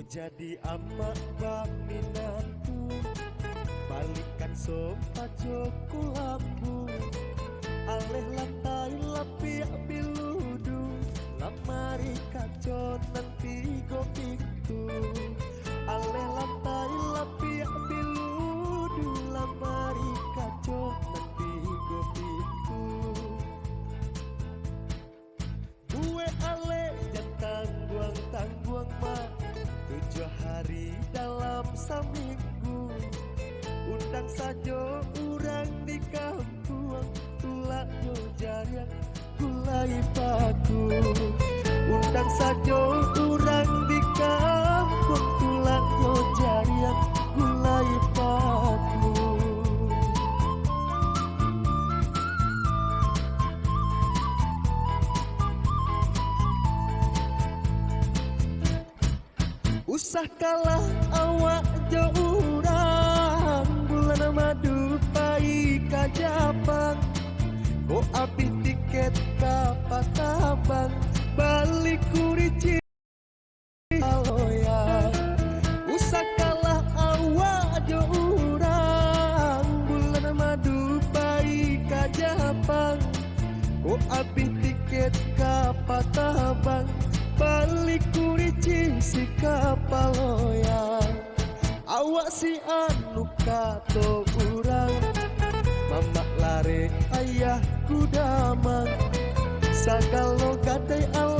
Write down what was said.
Mau jadi amak baminanku Balikan sompa joko lambu Aleh lantai lapiak biludu. Lamari kaco nanti go Tujuh hari dalam seminggu Undang saja orang di kampung Tulak yo jarian gulai paku. Undang saja Usah kalah awak jauran Bulan madu pai kajapang Ko api tiket kapak kabang Balik kurici aloya Usah kalah awak jauran Bulan madu pai kajapang Ko api tiket balik kurici si kapaloya awak si anu kato urang. Mamak lare ayah kudamang sagalo gadai Allah dibagang